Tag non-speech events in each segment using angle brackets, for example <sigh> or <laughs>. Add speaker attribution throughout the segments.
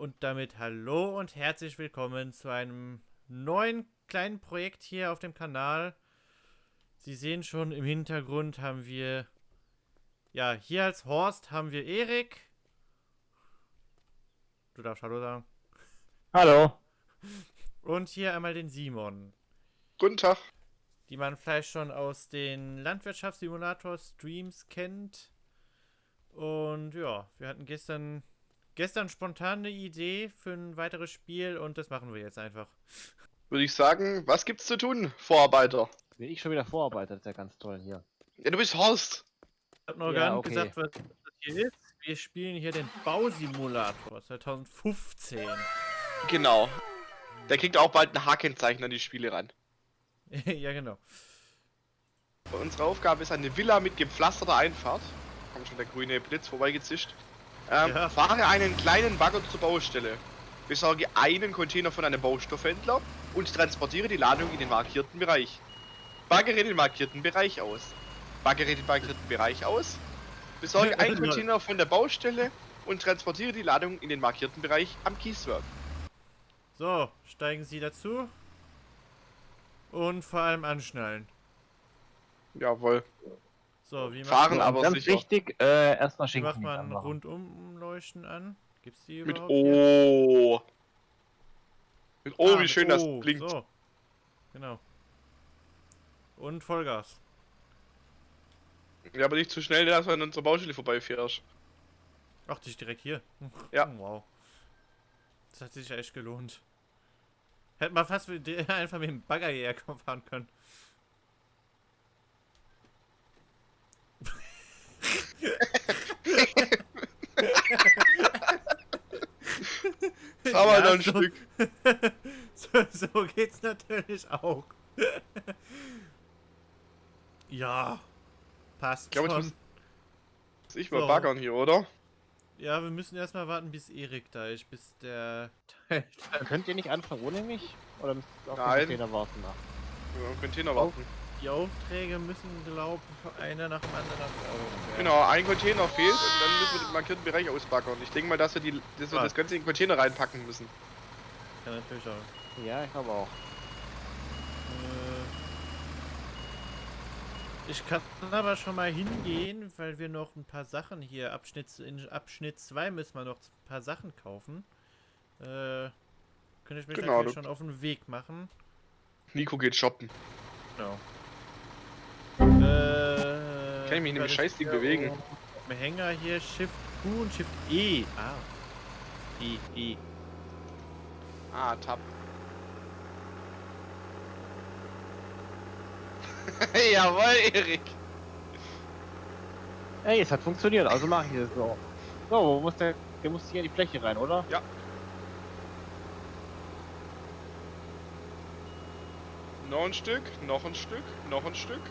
Speaker 1: Und damit hallo und herzlich willkommen zu einem neuen kleinen Projekt hier auf dem Kanal. Sie sehen schon, im Hintergrund haben wir, ja, hier als Horst haben wir Erik. Du darfst Hallo sagen.
Speaker 2: Hallo.
Speaker 1: Und hier einmal den Simon.
Speaker 3: Guten Tag.
Speaker 1: Die man vielleicht schon aus den Landwirtschaftssimulator-Streams kennt. Und ja, wir hatten gestern, gestern spontan eine Idee für ein weiteres Spiel und das machen wir jetzt einfach.
Speaker 3: Würde ich sagen, was gibt's zu tun, Vorarbeiter?
Speaker 2: Bin ich schon wieder Vorarbeiter, das ist ja ganz toll hier.
Speaker 3: Ja, du bist Horst.
Speaker 1: Ich habe noch
Speaker 2: Ja,
Speaker 1: gar nicht
Speaker 2: okay.
Speaker 1: gesagt, was das hier ist. Wir spielen hier den Bausimulator 2015.
Speaker 3: Genau. Der kriegt auch bald ein H-Kennzeichen an die Spiele ran. <laughs>
Speaker 1: ja, genau.
Speaker 3: Unsere Aufgabe ist eine Villa mit gepflasterter Einfahrt. Kommt schon der grüne Blitz vorbeigezischt. Ähm,
Speaker 1: Ja.
Speaker 3: Fahre einen kleinen Bagger zur Baustelle. Besorge einen Container von einem Baustoffhändler und transportiere die Ladung in den markierten Bereich. Baggere den markierten Bereich aus. Baggere den markierten Bereich aus. Besorge <laughs> einen Container von der Baustelle und transportiere die Ladung in den markierten Bereich am Kieswerk.
Speaker 1: So, steigen Sie dazu. Und vor allem anschnallen.
Speaker 3: Jawohl.
Speaker 1: So, wie
Speaker 3: Fahren
Speaker 1: man,
Speaker 3: aber
Speaker 2: Ganz
Speaker 3: sicher.
Speaker 2: wichtig, äh, erstmal
Speaker 1: wie
Speaker 2: Schinken
Speaker 1: macht man. Rundumleuchten an? Gibt's die
Speaker 3: Mit? O. Mit O,
Speaker 1: Ah,
Speaker 3: wie
Speaker 1: mit
Speaker 3: schön das
Speaker 1: O,
Speaker 3: blinkt.
Speaker 1: So. Genau. Und Vollgas.
Speaker 3: Ja, aber nicht zu schnell, dass du an unserer Baustelle vorbeifährst.
Speaker 1: Ach, die ist direkt hier. <laughs>
Speaker 3: Ja.
Speaker 1: Wow. Das hat sich ja echt gelohnt. Hätte man fast mit der- <laughs> einfach mit dem Bagger hierher fahren können. <laughs>
Speaker 3: Aber
Speaker 1: Ja,
Speaker 3: ein
Speaker 1: so-
Speaker 3: Stück. <laughs>
Speaker 1: so, so geht's natürlich auch. <laughs> ja. Passt
Speaker 3: Ich glaube,
Speaker 1: schon.
Speaker 3: muss muss ich mal
Speaker 1: So.
Speaker 3: baggern hier, oder?
Speaker 1: Ja, wir müssen erstmal warten, bis Erik da ist, bis der Teil
Speaker 2: Könnt ihr nicht anfangen ohne mich? Oder müsst ihr auf den. Container warten?
Speaker 3: Haben Container
Speaker 1: Oh. Die Aufträge müssen, glaub einer nach dem anderen. Ja.
Speaker 3: Genau, ein Container fehlt und dann müssen wir den markierten Bereich ausbaggern. Ich denke mal, dass wir, die, dass wir das Ganze in den Container reinpacken müssen.
Speaker 1: Kann natürlich auch.
Speaker 2: Ja, ich glaube auch.
Speaker 1: Äh, Ich kann aber schon mal hingehen, weil wir noch ein paar Sachen hier, Abschnitt, in Abschnitt 2 müssen wir noch ein paar Sachen kaufen. Äh, könnte ich mich
Speaker 3: Genau,
Speaker 1: natürlich schon auf den Weg machen.
Speaker 3: Nico geht shoppen.
Speaker 1: Genau. Äh,
Speaker 3: Kann ich mich in dem Scheißding bewegen?
Speaker 1: Am Hänger hier Shift Q und Shift E. Ah. E, E.
Speaker 3: Ah, Tab. <laughs> Jawohl, Erik.
Speaker 2: Ey, es hat funktioniert, also mache ich es so. So, wo muss der, der muss hier in die Fläche rein, oder?
Speaker 3: Noch ein Stück, noch ein Stück, noch ein Stück.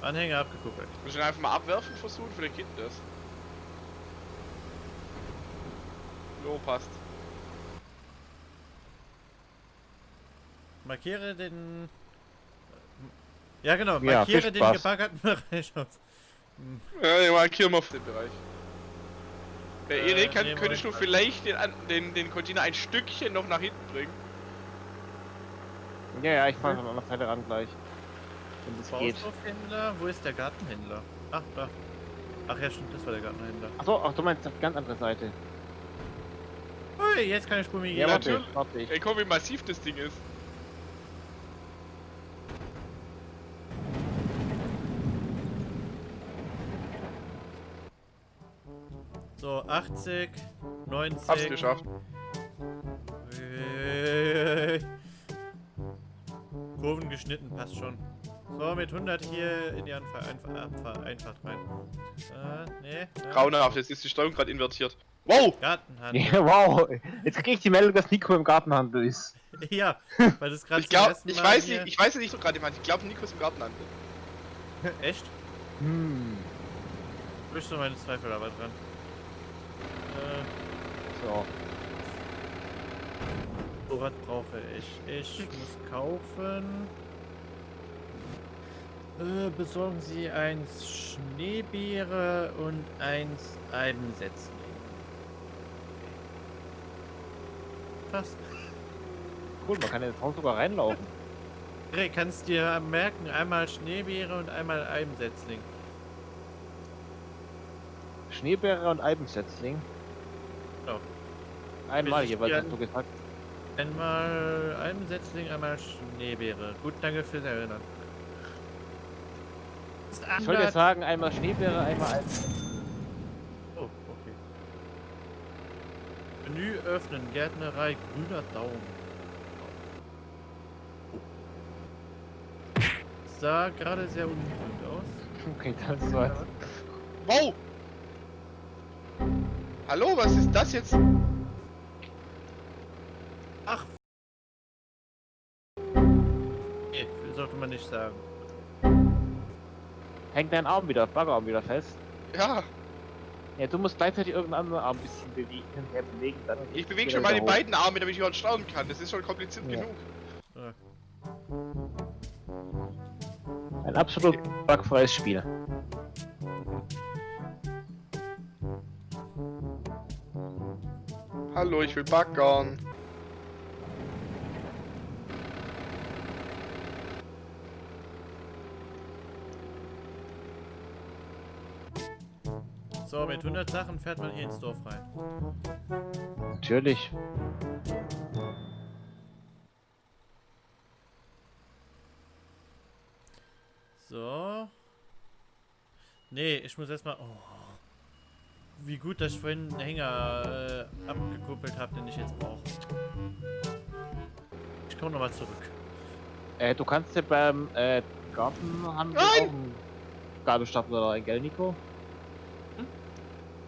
Speaker 1: Anhänger abgekuppelt.
Speaker 3: Muss ich einfach mal abwerfen versuchen? Vielleicht geht das. Jo, passt.
Speaker 1: Markiere den. Ja, genau.
Speaker 2: Ja,
Speaker 1: Markiere
Speaker 2: viel
Speaker 1: den
Speaker 2: Spaß.
Speaker 1: gebaggerten Bereich <laughs> aus.
Speaker 3: Ja, den markieren wir auf den Bereich. Der
Speaker 1: Äh,
Speaker 3: Erik,
Speaker 1: wir
Speaker 3: könntest du vielleicht den, an- den, den Container ein Stückchen noch nach hinten bringen?
Speaker 2: Ja, ja, ich fahre an der Seite ran gleich. Geht.
Speaker 1: Baustoffhändler? Wo ist der Gartenhändler? Ach, da. Ach ja, stimmt, das war der Gartenhändler.
Speaker 2: Achso, ach, du meinst auf die ganz andere Seite.
Speaker 1: Ui, jetzt kann ich Gummi
Speaker 2: Ja, warte,
Speaker 3: natürlich.
Speaker 2: warte ich.
Speaker 3: Ey, guck, wie massiv das Ding ist.
Speaker 1: So, 80, 90.
Speaker 3: Hab's geschafft.
Speaker 1: Äh, Kurven geschnitten, passt schon. So, mit 100 hier in die Anfa Einfa Abfa Einfahrt rein. Äh, nee. ja.
Speaker 3: Grauenhaft, jetzt ist die Steuerung gerade invertiert. Wow!
Speaker 1: Gartenhandel.
Speaker 2: Ja, wow, jetzt krieg ich die Meldung, dass Nico im Gartenhandel ist. <laughs>
Speaker 1: Ja, weil das <laughs> gerade
Speaker 3: Ich
Speaker 1: ersten
Speaker 3: ich
Speaker 1: Mal
Speaker 3: weiß
Speaker 1: hier-
Speaker 3: nicht, ich weiß nicht, so gerade jemand. Ich glaube, Nico ist im Garten an. <laughs>
Speaker 1: Echt?
Speaker 2: Hm,
Speaker 1: Du bist doch meine Zweifel aber dran. Äh,
Speaker 2: so.
Speaker 1: so was brauche ich? Ich muss kaufen. Äh, besorgen Sie eins Schneebeere und eins Albensetzling. Passt.
Speaker 2: Cool, man kann in das Haus sogar reinlaufen.
Speaker 1: Hey, kannst dir merken, einmal Schneebeere und einmal Albensetzling.
Speaker 2: Schneebeere und Albensetzling.
Speaker 1: Ja.
Speaker 2: Einmal
Speaker 1: Will ich
Speaker 2: jeweils, hast du gesagt.
Speaker 1: Einmal Albensetzling, einmal Schneebeere. Gut, danke fürs Erinnern. Ist
Speaker 2: Ich wollte
Speaker 1: anders-
Speaker 2: sagen, einmal Schneebeere, einmal Albensetzling.
Speaker 1: Oh, okay. Menü öffnen, Gärtnerei, grüner Daumen. Sah gerade sehr ungesund aus.
Speaker 2: Okay, das war's.
Speaker 3: Wow! Hallo, was ist das jetzt?
Speaker 1: Ach! Nee, sollte man nicht sagen.
Speaker 2: Hängt dein Arm wieder, Baggerarm wieder fest.
Speaker 3: Ja,
Speaker 2: Ja, du musst gleichzeitig irgendeinen anderen Arm ein bisschen bewegen, her bewegen, dann
Speaker 3: ich bewege schon meine
Speaker 2: wieder hoch.
Speaker 3: beiden Arme, damit ich überhaupt staunen kann. Das ist schon kompliziert
Speaker 2: Ja.
Speaker 3: genug.
Speaker 1: Ja.
Speaker 2: Ein absolut bugfreies Spiel.
Speaker 3: Hallo, ich will baggern.
Speaker 1: So, mit 100 Sachen fährt man hier ins Dorf rein.
Speaker 2: Natürlich.
Speaker 1: So. Nee, ich muss erstmal. Oh. Wie gut, dass ich vorhin einen Hänger äh, abgekuppelt habe, den ich jetzt brauche. Ich komme nochmal zurück.
Speaker 2: Äh, du kannst ja beim äh, Gartenhandel
Speaker 3: Nein!
Speaker 2: auch einen Gabelstapler leihen, gell, Nico?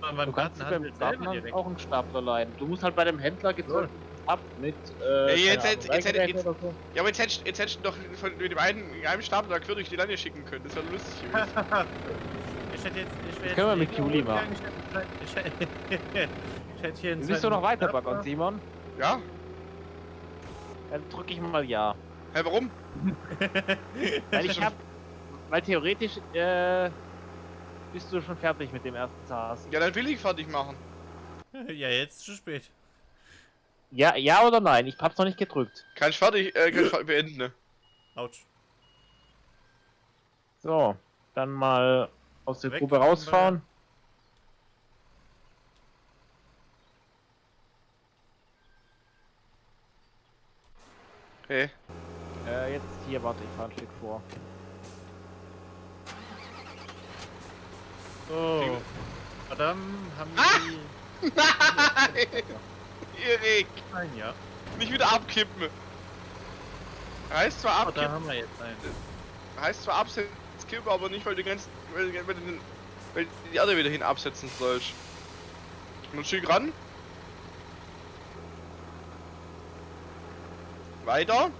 Speaker 1: Man,
Speaker 2: Du
Speaker 1: beim
Speaker 2: kannst dir
Speaker 1: Gartenhandel
Speaker 2: beim
Speaker 1: direkt.
Speaker 2: auch einen Stapler leihen. Du musst halt bei dem Händler gezogen ab mit äh,
Speaker 3: Ja, jetzt- jetzt- jetzt hätte- jetzt-
Speaker 2: so.
Speaker 3: Ja, aber jetzt hättest jetzt hättest du doch von, mit dem einen, einem Stapel da quer durch die Lande schicken können. Das wäre lustig gewesen. <laughs>
Speaker 1: Ich hätte jetzt. Ich
Speaker 2: Das können wir mit Juli
Speaker 1: machen. Ich hätte, ich hätte hier einen
Speaker 2: Willst du noch weiter
Speaker 1: Stapler.
Speaker 2: baggern, Simon?
Speaker 3: ja?
Speaker 2: Dann drücke ich mal ja.
Speaker 3: Hä, warum? <laughs>
Speaker 2: Weil ich hab. Weil theoretisch äh, bist du schon fertig mit dem ersten Zahas.
Speaker 3: Ja, dann will ich fertig machen. <laughs>
Speaker 1: Ja, jetzt zu spät.
Speaker 2: Ja, ja oder nein? Ich hab's noch nicht gedrückt.
Speaker 3: Kann ich fertig, äh, kann ich beenden, ne?
Speaker 1: Autsch.
Speaker 2: So, dann mal aus der
Speaker 1: Weg
Speaker 2: Grube
Speaker 1: von
Speaker 2: rausfahren.
Speaker 3: Hey.
Speaker 2: Äh, jetzt hier, warte, ich fahr ein Stück vor.
Speaker 1: So. Verdammt, haben
Speaker 3: Ah!
Speaker 1: die.
Speaker 3: Nein! <laughs> Erik!
Speaker 1: Nein, ja.
Speaker 3: Nicht wieder abkippen! Heißt zwar
Speaker 1: Oh, da
Speaker 3: abkippen,
Speaker 1: haben wir jetzt einen.
Speaker 3: heißt zwar absetzen, kippen, aber nicht, weil du, ganz, weil, weil, du den- weil die Erde wieder hin absetzen sollst. Nun schick ran. Weiter.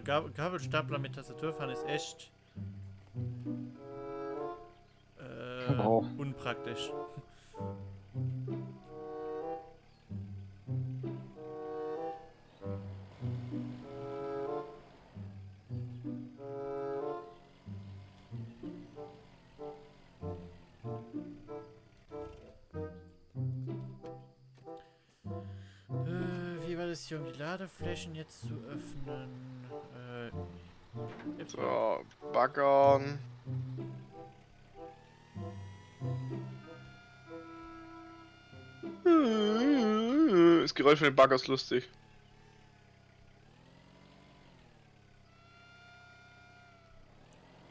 Speaker 1: Gab Gabelstapler mit Tastaturfahren ist echt. Äh,
Speaker 2: Oh.
Speaker 1: unpraktisch. Äh, wie war das hier, um die Ladeflächen jetzt zu öffnen? Jetzt
Speaker 3: So, baggern. Das Geräusch von dem Bagger ist lustig.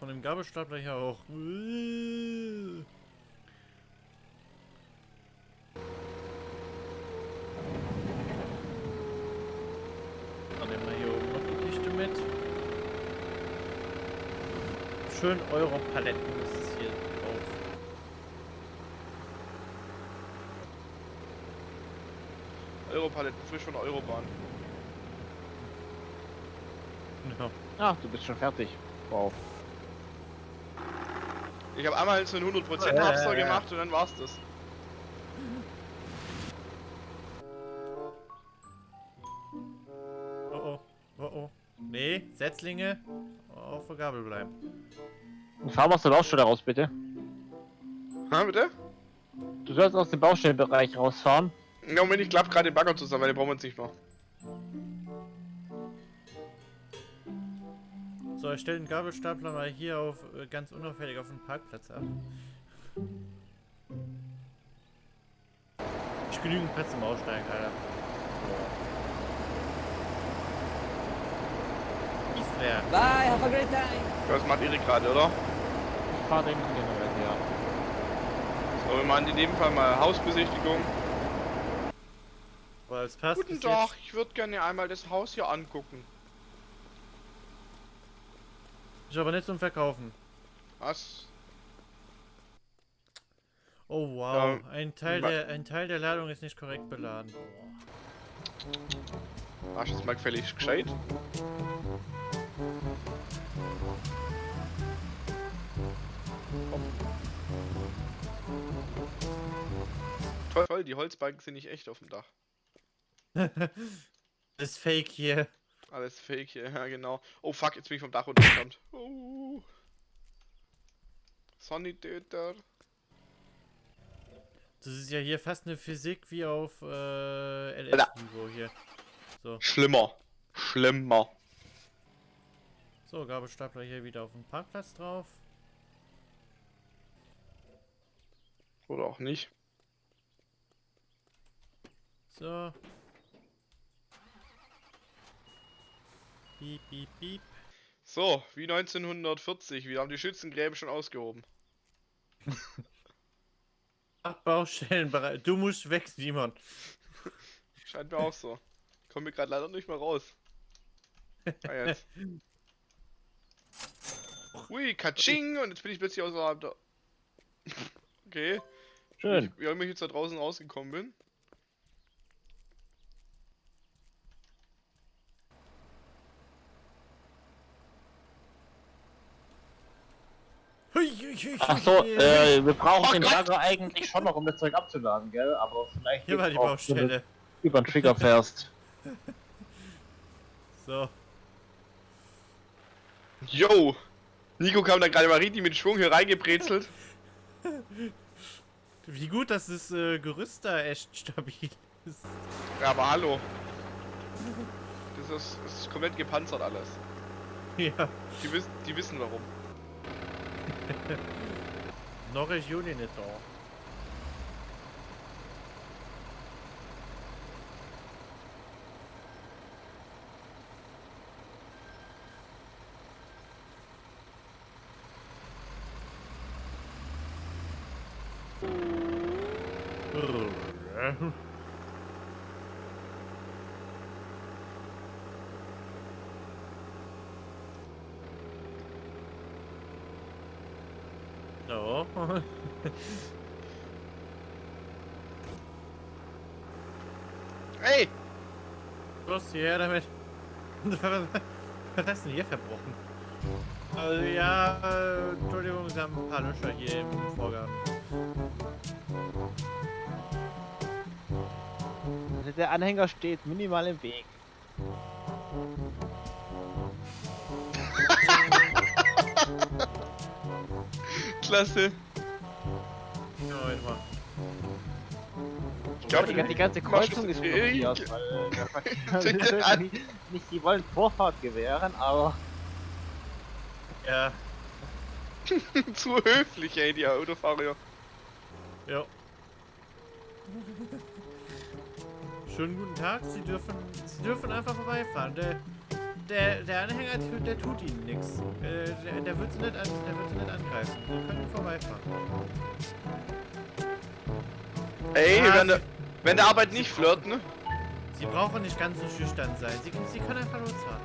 Speaker 1: Von dem Gabelstapler hier auch. Äh. Dann nehmen wir hier oben noch die Kiste mit. Schön Euro-Paletten ist es hier drauf.
Speaker 3: Europaletten, frisch von der Eurobahn.
Speaker 1: Ja.
Speaker 2: Ach, du bist schon fertig. Wow.
Speaker 3: Ich habe einmal so einen 100%
Speaker 1: Ja, ja,
Speaker 3: Abster
Speaker 1: ja.
Speaker 3: gemacht und dann war's das.
Speaker 1: Oh oh. Oh oh. Nee, Setzlinge auf der Gabel bleiben.
Speaker 2: Fahr mal aus der Baustelle raus, bitte.
Speaker 3: Ha, bitte?
Speaker 2: Du sollst aus dem Baustellenbereich rausfahren.
Speaker 3: Ja, Moment, ich klapp gerade den Bagger zusammen, weil den brauchen wir jetzt nicht mehr.
Speaker 1: So, ich stelle den Gabelstapler mal hier auf äh, ganz unauffällig auf den Parkplatz ab. Ich genügend Platz zum Aussteigen, Alter. Ist wer?
Speaker 4: Bye, have a great time.
Speaker 3: Das macht Erik gerade, oder?
Speaker 2: Ich fahr den generell, ja.
Speaker 3: So, wir machen in dem Fall mal Hausbesichtigung.
Speaker 1: Boah, es passt
Speaker 3: Guten Tag, ich würde gerne einmal das Haus hier angucken.
Speaker 1: Ist aber nicht zum Verkaufen.
Speaker 3: Was?
Speaker 1: Oh wow,
Speaker 3: Ja,
Speaker 1: ein, Teil der, ein Teil der Ladung ist nicht korrekt beladen.
Speaker 3: Mach jetzt mal gefällig gescheit. Toll, toll, die Holzbalken sind nicht echt auf dem Dach. <laughs>
Speaker 1: Das ist fake hier.
Speaker 3: Alles fake hier, <laughs> ja genau. Oh fuck, jetzt bin ich vom Dach runtergekommen. Oh. Sanitäter.
Speaker 1: Das ist ja hier fast eine Physik wie auf äh. LS-Niveau hier. So,
Speaker 3: Schlimmer. Schlimmer.
Speaker 1: so, Gabelstapler hier wieder auf dem Parkplatz drauf.
Speaker 3: Oder auch nicht.
Speaker 1: So. Piep, piep, piep.
Speaker 3: So, wie 1940. Wir haben die Schützengräben schon ausgehoben. <laughs>
Speaker 1: Ach, Baustellenbereich. Du musst weg, Simon.
Speaker 3: Scheint mir auch so. Kommen wir gerade leider nicht mehr raus. Ah, jetzt. <laughs> Ui, Katsching! Und jetzt bin ich plötzlich außerhalb der. <laughs> Okay.
Speaker 2: Schön.
Speaker 3: Wie immer ich jetzt da draußen rausgekommen bin.
Speaker 2: Achso, äh, wir brauchen
Speaker 3: Oh
Speaker 2: den. Bagger eigentlich schon noch, um das Zeug abzuladen, gell? Aber vielleicht
Speaker 1: Hier war die Baustelle.
Speaker 2: über den Trigger fährst. <laughs>
Speaker 1: So.
Speaker 3: Yo! Nico kam da gerade mal richtig mit Schwung hier reingebrezelt. <laughs>
Speaker 1: Wie gut, dass das äh, Gerüst da echt stabil ist.
Speaker 3: Ja, aber hallo. Das ist, das ist komplett gepanzert alles.
Speaker 1: Ja.
Speaker 3: Die wissen, die wissen warum. <laughs>
Speaker 1: Norris Juni nicht da. So.
Speaker 3: Ey!
Speaker 1: Los, hierher damit. <laughs> Was hast du denn hier verbrochen? Also ja, äh, Entschuldigung, Sie haben ein paar Löcher hier im Vorgang.
Speaker 2: Der Anhänger steht minimal im Weg. <laughs>
Speaker 3: Klasse!
Speaker 1: Ja, warte mal.
Speaker 3: Ich glaub,
Speaker 2: die, die ganze Kreuzung ist blockiert, weil
Speaker 3: das <laughs> an.
Speaker 2: nicht, nicht, die wollen Vorfahrt gewähren, aber
Speaker 1: Ja, <laughs>
Speaker 3: Zu höflich, ey, die Autofahrer.
Speaker 1: ja. Schönen guten Tag, Sie dürfen, Sie dürfen einfach vorbeifahren. Der, der, der Anhänger, der, tut Ihnen nichts. Äh, der, der wird Sie nicht, an, der wird Sie nicht angreifen. Sie können vorbeifahren.
Speaker 3: Ey,
Speaker 1: Ah,
Speaker 3: wenn, der, wenn der Arbeit nicht flirt, ne?
Speaker 1: Sie brauchen nicht ganz so schüchtern sein. Sie, Sie können einfach losfahren.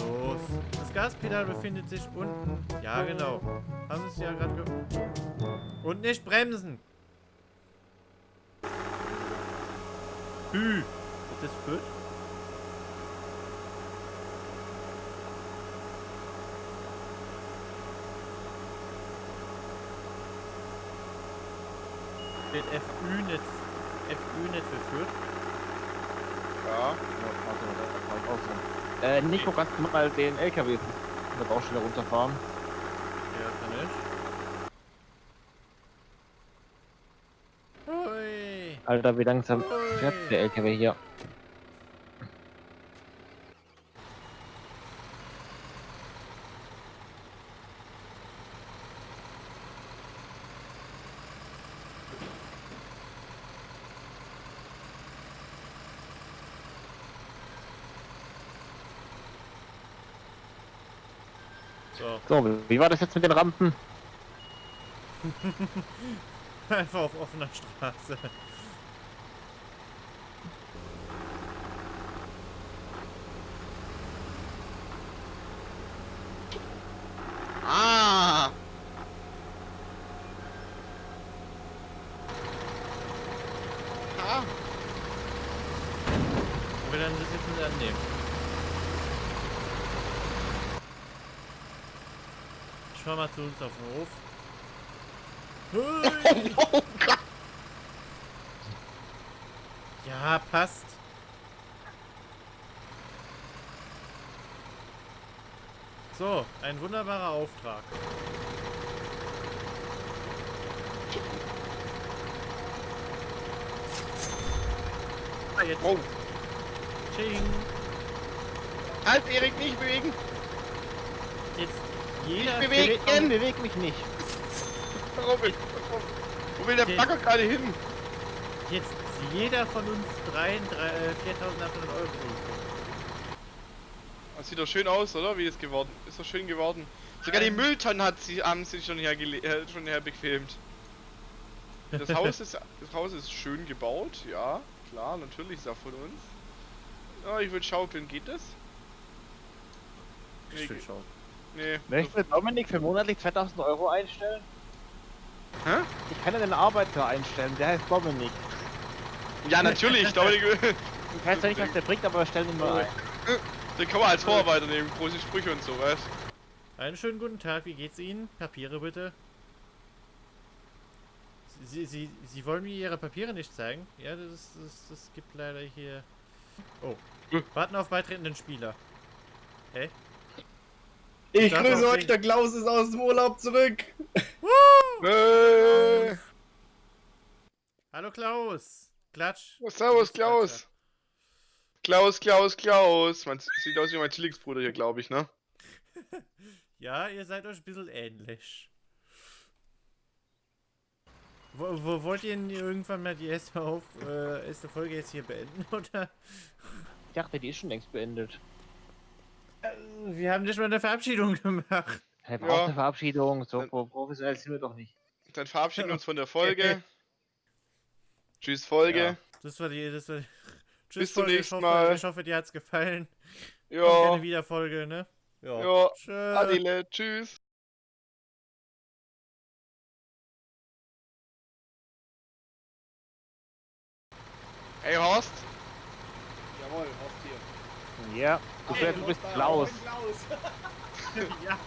Speaker 1: Los. Das Gaspedal befindet sich unten. Ja, genau. Haben Sie es ja gerade ge... Und nicht bremsen. Ü. Ist das Fürth? Steht FÜ nicht, FÜ nicht
Speaker 2: für Fürth? Ja. ja also, äh, Nico, kannst du mal den LKW von der Baustelle runterfahren?
Speaker 1: Ja, kann ich.
Speaker 2: Alter, wie langsam fährt der LKW hier?
Speaker 1: So,
Speaker 2: So, wie war das jetzt mit den Rampen? <laughs>
Speaker 1: einfach auf offener Straße.
Speaker 3: Ah! Ah!
Speaker 1: Und wir dann das jetzt nicht annehmen. Ich fahr mal zu uns auf den Hof.
Speaker 3: Oh!
Speaker 1: Ja, passt. So, ein wunderbarer Auftrag. Ah, jetzt.
Speaker 3: Wow.
Speaker 1: Ching.
Speaker 3: Halt, Erik, nicht bewegen!
Speaker 1: Jetzt jeder.
Speaker 2: Ich bewege mich nicht.
Speaker 3: Robin, wo will der
Speaker 1: Okay.
Speaker 3: Bagger gerade hin?
Speaker 1: Jetzt jeder von uns dreien drei, äh, 4.800 Euro.
Speaker 3: Das sieht doch schön aus, oder? Wie es geworden ist. doch schön geworden. Sogar die Mülltonnen hat sie, haben sie schon hergele äh, schon herbequemt. Das <laughs> Haus ist das Haus ist schön gebaut, ja, klar, natürlich ist er von uns. Ja, ich würde schaukeln, geht das?
Speaker 1: Ich will schauen.
Speaker 3: Nee.
Speaker 2: Möchte Dominik für monatlich 2000 Euro einstellen?
Speaker 3: Hä?
Speaker 2: Ich kann ja den Arbeiter einstellen, der heißt Dominik.
Speaker 3: Ja, natürlich, Dominik.
Speaker 2: Ich weiß ja nicht, was der bringt, aber wir stellen ihn mal ein.
Speaker 3: Den kann man als Vorarbeiter nehmen, große Sprüche und so, weißt
Speaker 1: Einen schönen guten Tag, wie geht's Ihnen? Papiere bitte. Sie, Sie, Sie wollen mir Ihre Papiere nicht zeigen? Ja, das, das, das gibt leider hier... Oh.
Speaker 3: Hm.
Speaker 1: Warten auf beitretenden Spieler. Hä?
Speaker 4: Ich
Speaker 1: Darf
Speaker 4: grüße euch, der Klaus ist aus dem Urlaub zurück.
Speaker 3: Äh,
Speaker 1: Hallo Klaus! Klatsch!
Speaker 3: servus,
Speaker 1: Du bist
Speaker 3: Klaus. Klaus, Klaus, Klaus. Man sieht aus wie mein Zwillingsbruder hier, glaube ich, ne? <laughs>
Speaker 1: Ja, ihr seid euch ein bisschen ähnlich. Wo, wo wollt ihr denn irgendwann mal die erste, auf, äh, erste Folge jetzt hier beenden, <laughs> oder?
Speaker 2: Ich dachte, die ist schon längst beendet.
Speaker 1: Wir haben nicht mal eine Verabschiedung <laughs> gemacht.
Speaker 2: Hey, braucht
Speaker 3: Ja.
Speaker 2: eine Verabschiedung, so
Speaker 3: Dann-
Speaker 2: pro- professionell sind wir doch nicht.
Speaker 3: Dann verabschieden wir uns von der Folge. <laughs> Tschüss, Folge.
Speaker 1: Ja, das war die, das war die. Tschüss,
Speaker 3: Bis zum
Speaker 1: Folge.
Speaker 3: nächsten
Speaker 1: ich hoffe,
Speaker 3: Mal.
Speaker 1: Ich hoffe, dir hat's gefallen.
Speaker 3: Ja.
Speaker 1: gerne wieder Folge, ne? Ja.
Speaker 3: Ja.
Speaker 1: Tschö.
Speaker 3: Adile, tschüss. Hey Horst,
Speaker 4: Jawohl, Horst.
Speaker 2: Ja, du,
Speaker 4: Hey,
Speaker 2: du bist
Speaker 4: Klaus. <laughs>
Speaker 1: ja.